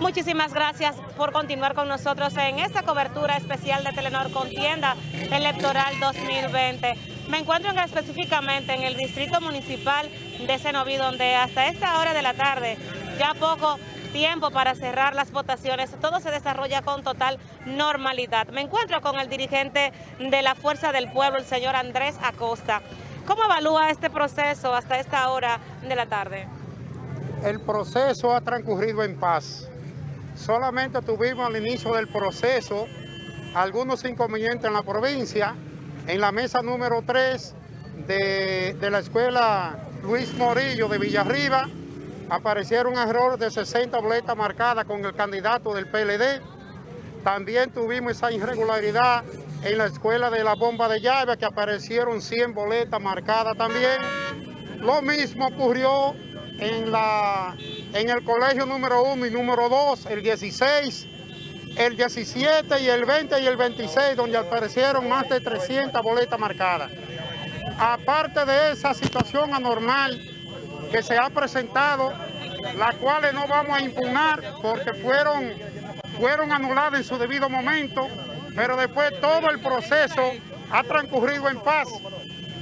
Muchísimas gracias por continuar con nosotros en esta cobertura especial de Telenor Contienda Electoral 2020. Me encuentro específicamente en el Distrito Municipal de Senoví, donde hasta esta hora de la tarde, ya poco tiempo para cerrar las votaciones, todo se desarrolla con total normalidad. Me encuentro con el dirigente de la Fuerza del Pueblo, el señor Andrés Acosta. ¿Cómo evalúa este proceso hasta esta hora de la tarde? El proceso ha transcurrido en paz. Solamente tuvimos al inicio del proceso algunos inconvenientes en la provincia. En la mesa número 3 de, de la escuela Luis Morillo de Villarriba aparecieron errores de 60 boletas marcadas con el candidato del PLD. También tuvimos esa irregularidad en la escuela de la bomba de llave que aparecieron 100 boletas marcadas también. Lo mismo ocurrió en, la, en el colegio número 1 y número 2, el 16, el 17 y el 20 y el 26, donde aparecieron más de 300 boletas marcadas. Aparte de esa situación anormal que se ha presentado, las cuales no vamos a impugnar porque fueron, fueron anuladas en su debido momento, pero después todo el proceso ha transcurrido en paz,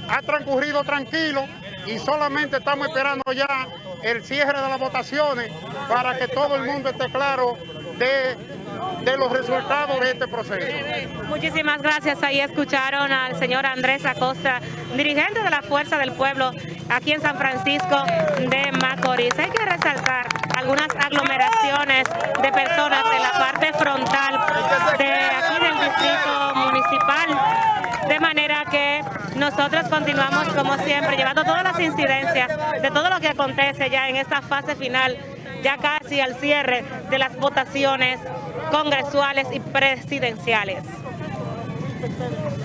ha transcurrido tranquilo y solamente estamos esperando ya el cierre de las votaciones para que todo el mundo esté claro de, de, los resultados de este proceso. Muchísimas gracias. Ahí escucharon al señor Andrés Acosta, dirigente de la Fuerza del Pueblo aquí en San Francisco de Macorís. Hay que resaltar algunas aglomeraciones de personas en la parte frontal de aquí del distrito municipal, de manera que nosotros continuamos como siempre llevando todas las incidencias de todo lo que acontece ya en esta fase final, ya casi al cierre de las votaciones congresuales y presidenciales.